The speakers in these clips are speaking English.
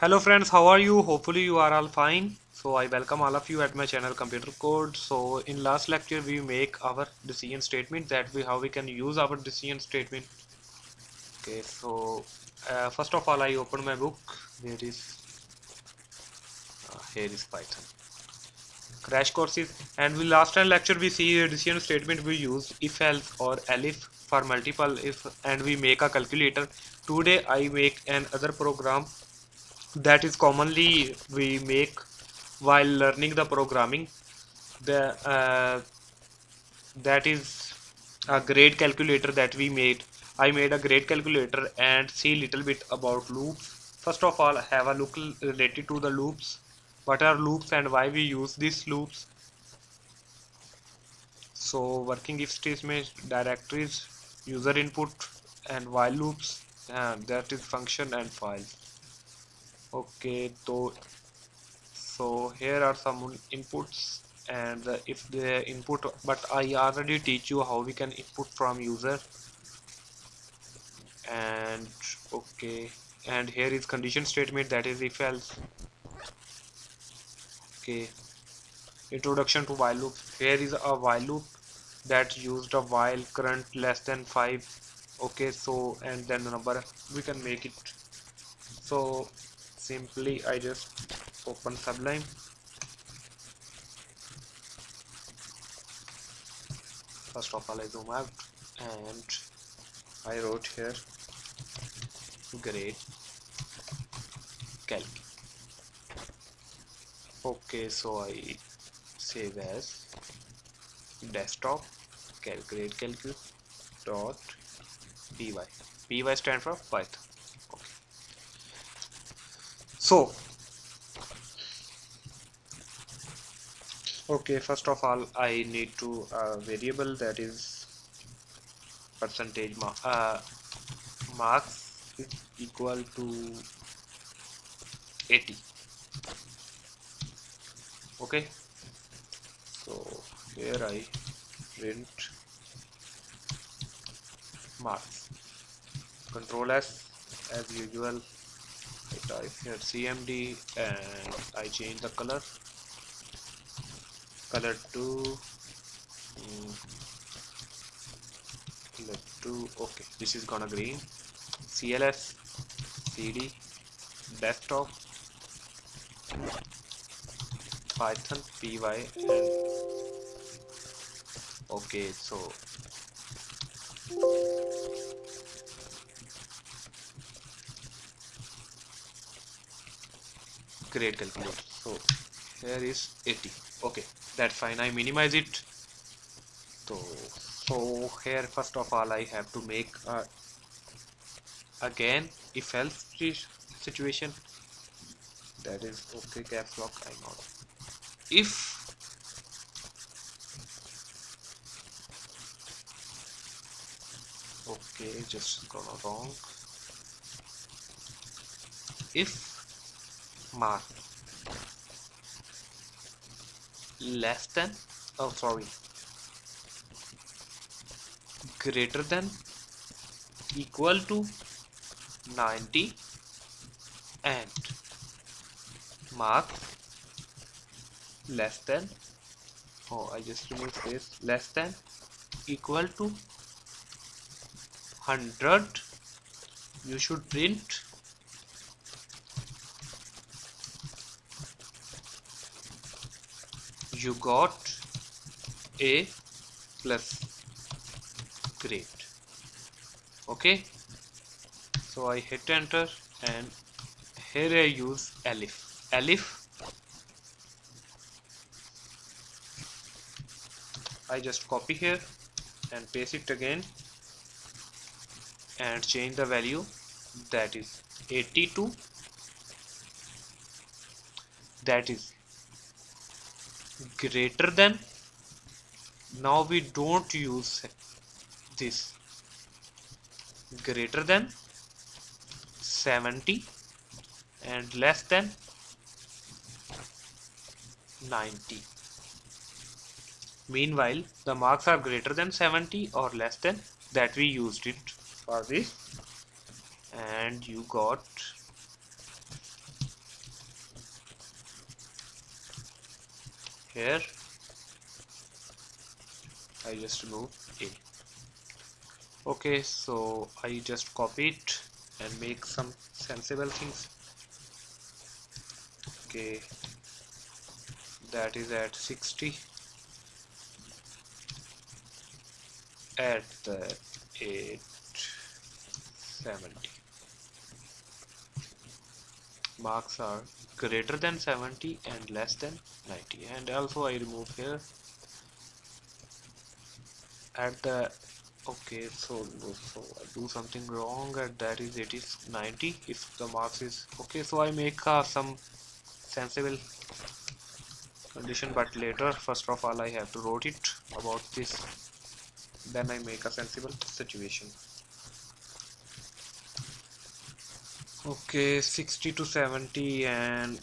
Hello friends, how are you? Hopefully you are all fine. So I welcome all of you at my channel Computer Code. So in last lecture we make our decision statement that we how we can use our decision statement. Okay, so uh, first of all I open my book. There is uh, here is Python crash courses and we last time lecture we see a decision statement we use if else or elif for multiple if and we make a calculator today i make another program that is commonly we make while learning the programming. The uh, that is a grade calculator that we made. I made a grade calculator and see little bit about loops. First of all have a look related to the loops. What are loops and why we use these loops? So working if statement directories user input and while loops and that is function and file okay so so here are some inputs and if the input but I already teach you how we can input from user. And okay and here is condition statement that is if else. Okay introduction to while loop. Here is a while loop that used a while current less than 5 okay so and then the number we can make it. So simply I just open sublime. First of all I zoom out and I wrote here grade calc. Okay so I save as desktop calculate calculate dot py. Py stand for python so okay first of all I need to uh, variable that is percentage ma uh, marks is equal to 80 okay? So here I print marks. Control S as usual I type here CMD and I change the color. Color to um, color to okay this is gonna green. CLS CD desktop python py and okay so great calculator. So here is 80 okay that's fine. I minimize it. So so here first of all I have to make uh, a again if else situation. That is okay caps lock I know. If okay just gone wrong. If mark. Less than? Oh sorry. Greater than? Equal to? 90 and? Mark? Less than? Oh I just removed this. Less than? Equal to? 100 you should print you got a plus great okay? So I hit enter and here I use elif elif I just copy here and paste it again and change the value. That is 82 that is greater than now we don't use this. Greater than 70 and less than 90 Meanwhile, the marks are greater than 70 or less than that we used it for this. And you got here I just remove A okay so I just copy it and make some sensible things. Okay. That is at 60 at the 870 marks are greater than 70 and less than 90 and also I remove here. At the okay so so I do something wrong and that is it is 90 if the marks is okay so I make uh, some sensible condition but later first of all I have to wrote it about this. Then I make a sensible situation okay 60 to 70 and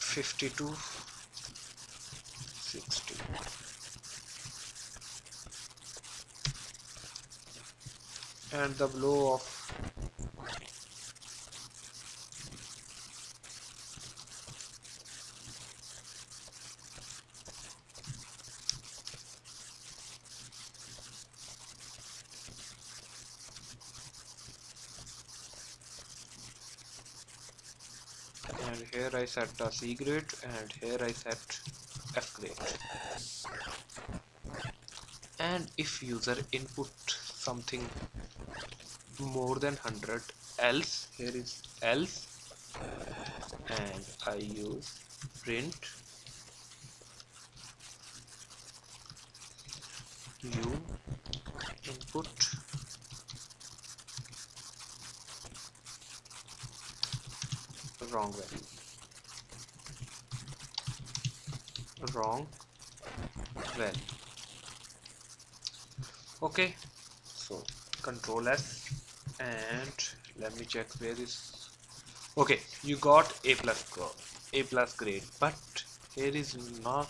52 60 and the blow of and here I set a C grade and here I set F grade and if user input something more than 100 else here is else and I use print u input. Wrong value wrong. Value okay. So control s and let me check where is okay you got a plus a plus grade but here is not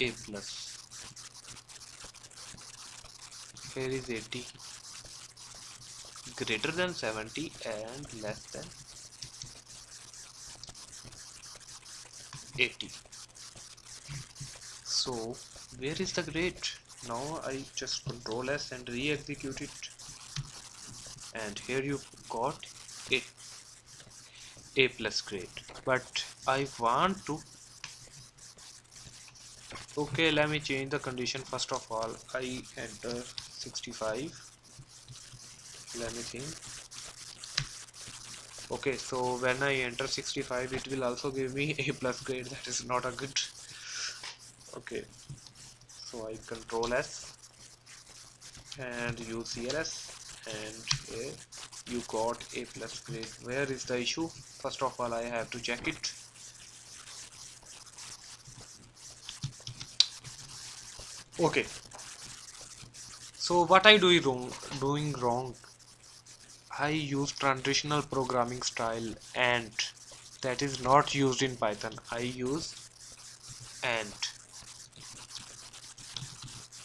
a plus. Here is 80 greater than 70 and less than 80 so where is the grade now I just control S and re-execute it. And here you got a. A plus grade but I want to okay let me change the condition first of all. I enter 65 let me think. Okay so when I enter 65 it will also give me a plus grade that is not a good okay. So I control S and use CLS and here you got a plus grade. Where is the issue? First of all I have to check it. Okay. So what I do wrong doing wrong? I use transitional programming style and that is not used in Python. I use and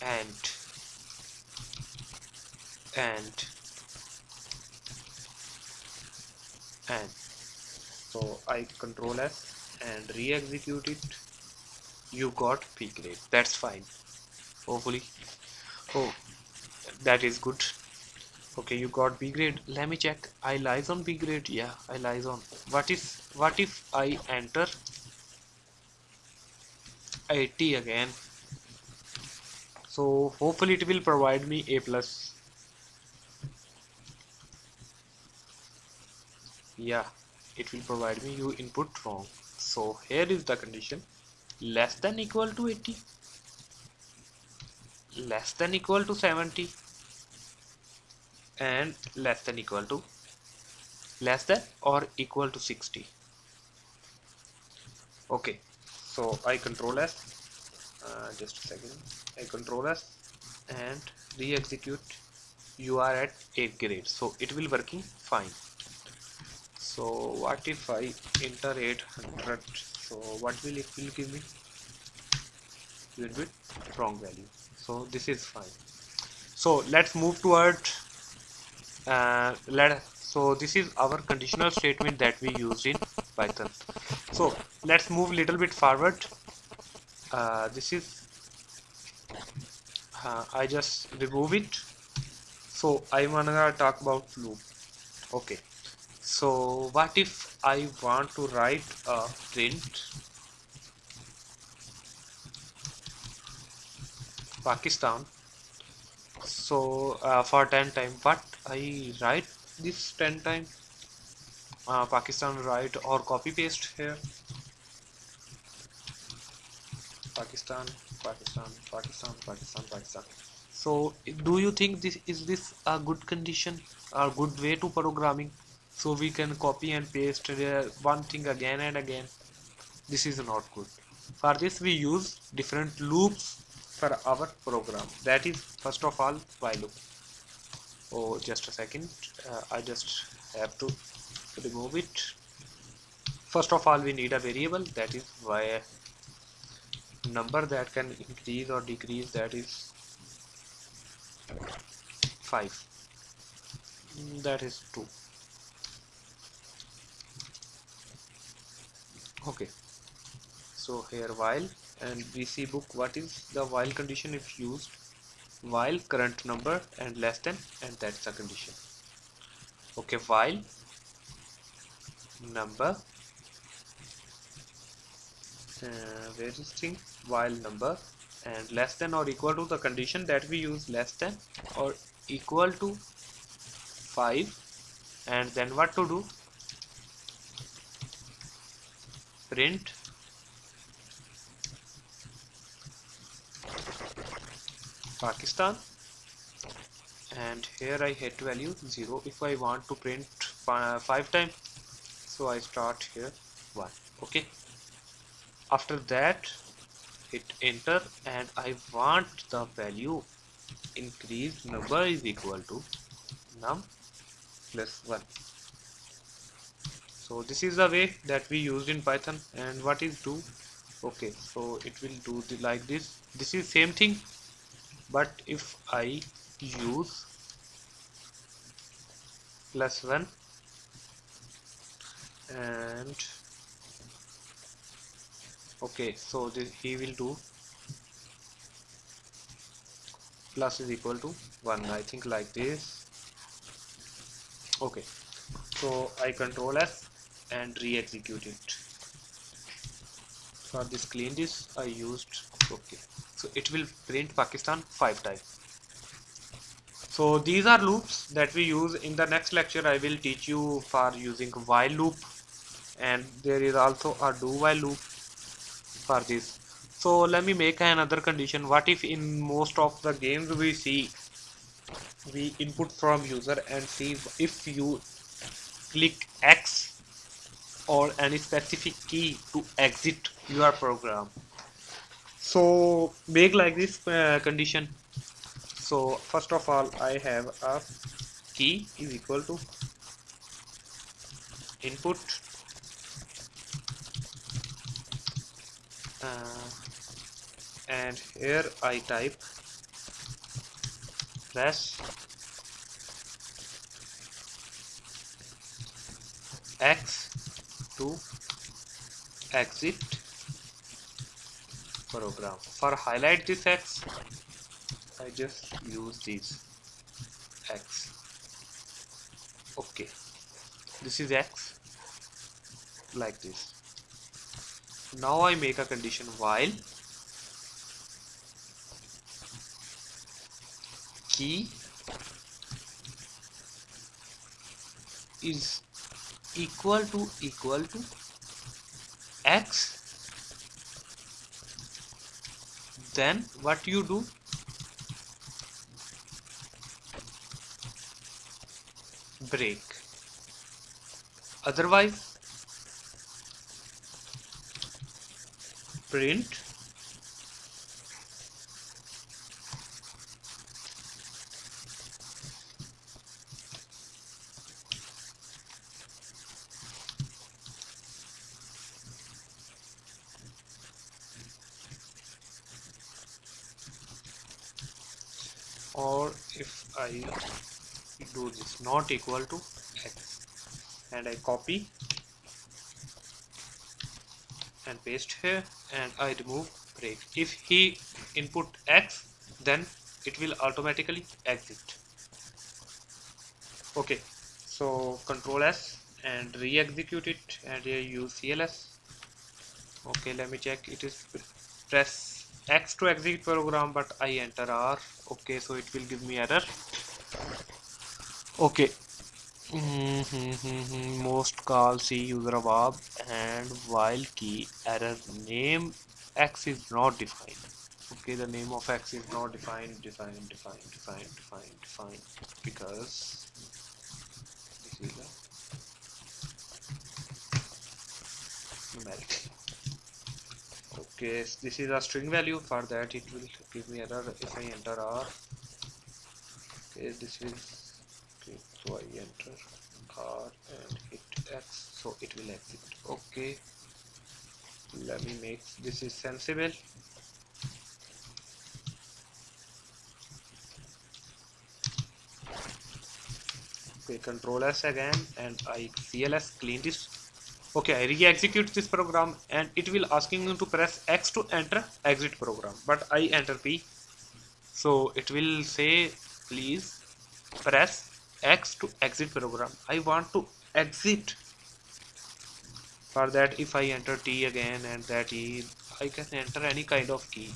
and and and. So I control S and re-execute it. You got P grade. That's fine. Hopefully. Oh that is good. Okay you got B grade. Let me check. I lies on B grade? Yeah I lies on. What if what if I enter 80 again so hopefully it will provide me A plus. Yeah it will provide me you input wrong. So here is the condition. Less than equal to 80 less than equal to 70 and less than equal to less than or equal to 60 okay so I control S uh, just a second. I control S and re-execute. You are at 8 grade so it will working fine. So what if I enter 800 so what will it will give me? Little bit wrong value. So this is fine. So let's move toward uh, let so this is our conditional statement that we used in python. So let's move little bit forward uh, this is uh, I just remove it. So I wanna talk about loop. Okay. So what if I want to write a print? Pakistan. So uh, for 10 time. But I write this 10 time. Uh, Pakistan write or copy paste here Pakistan Pakistan Pakistan Pakistan Pakistan. So do you think this is this a good condition or good way to programming? So we can copy and paste uh, one thing again and again. This is not good. For this we use different loops for our program. That is first of all while loop. Oh just a second. Uh, I just have to remove it. First of all we need a variable that is why number that can increase or decrease that is 5 that is 2 okay. So here while and we see book what is the while condition if used? While current number and less than and that's the condition. Okay while number uh, where is thing while number and less than or equal to the condition that we use less than or equal to 5 and then what to do? Print. Pakistan. And here I hit value 0 if I want to print 5 times. So I start here 1 okay. After that hit enter and I want the value increase number is equal to num plus 1 so this is the way that we used in Python and what is do? Okay so it will do the like this. This is same thing but if I use plus 1 and okay so this he will do. Plus is equal to 1 I think like this. Okay so I control F and re-execute it. For this clean this I used okay. So it will print Pakistan five times. So these are loops that we use. In the next lecture I will teach you for using while loop. And there is also a do while loop for this. So let me make another condition. What if in most of the games we see we input from user and see if you click X or any specific key to exit your program? So make like this uh, condition. So first of all I have a key is equal to input uh, and here I type press X to exit program. For highlight this X I just use this X. Okay. This is X like this now I make a condition while key is equal to equal to x then what you do? Break. Otherwise print. Or if I do this not equal to x. And I copy and paste here and I remove break if he input X then it will automatically exit. Okay so control S and re-execute it and here use CLS okay let me check. It is press X to exit program but I enter R. Okay so it will give me error. Okay most call C user of above and while key error name X is not defined. Okay the name of X is not defined defined defined defined defined defined. Because this is a numeric. Okay this is a string value. For that it will give me error. If I enter R okay this is so I enter R and hit X so it will exit okay. Let me make this is sensible. Okay control s again and i cls clean this. Okay i re-execute this program and it will asking you to press x to enter exit program. But i enter p. So it will say please press x to exit program. I want to exit. For that if I enter T again and that E I can enter any kind of key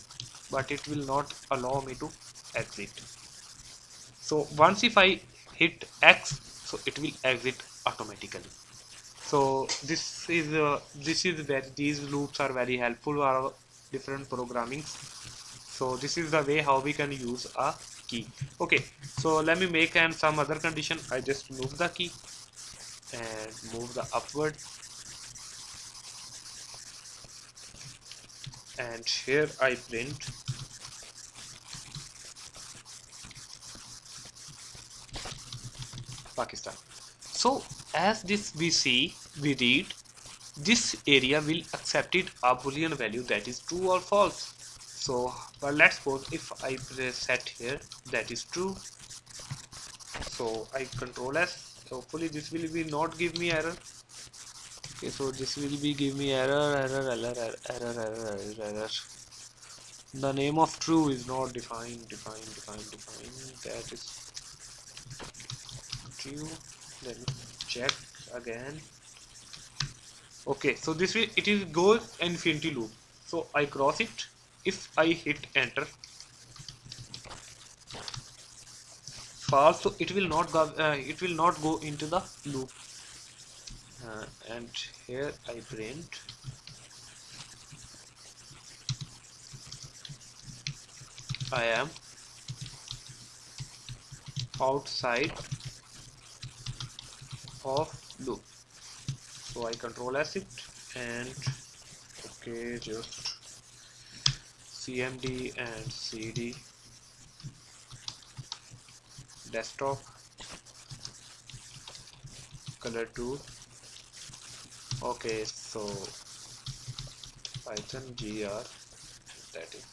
but it will not allow me to exit. So once if I hit X so it will exit automatically. So this is uh, this is where these loops are very helpful for different programming so this is the way how we can use a key. Okay so let me make and some other condition. I just move the key and move the upward. And here I print. Pakistan. So as this we see we read this area will accept it a boolean value that is true or false so but let's suppose if I press set here that is true. So I control S. Hopefully this will be not give me error. Okay so this will be give me error error error error error error error. The name of true is not defined defined defined defined. That is true. Let me check again. Okay so this way it is goes infinity loop. So I cross it if I hit enter false so it will not go uh, it will not go into the loop. Uh, and here I print. I am outside of loop. So I control S it and okay just cmd and cd desktop. Color 2 okay so python gr that is.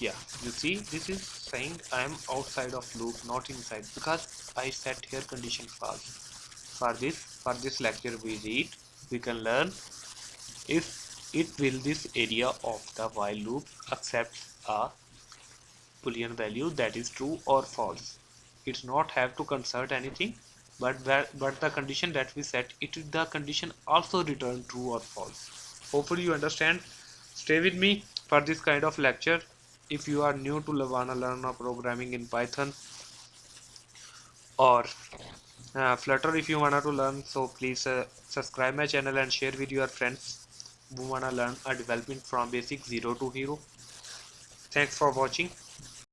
Yeah you see this is saying i am outside of loop not inside because i set here condition false for this for this lecture we read. We can learn if it will this area of the while loop accept a boolean value that is true or false? It's not have to consult anything but that but the condition that we set it the condition also return true or false. Hopefully you understand. Stay with me for this kind of lecture. If you are new to Lavana learn programming in Python or uh, Flutter if you wanna to learn so please uh, subscribe my channel and share with your friends who wanna learn a development from basic 0 to hero. Thanks for watching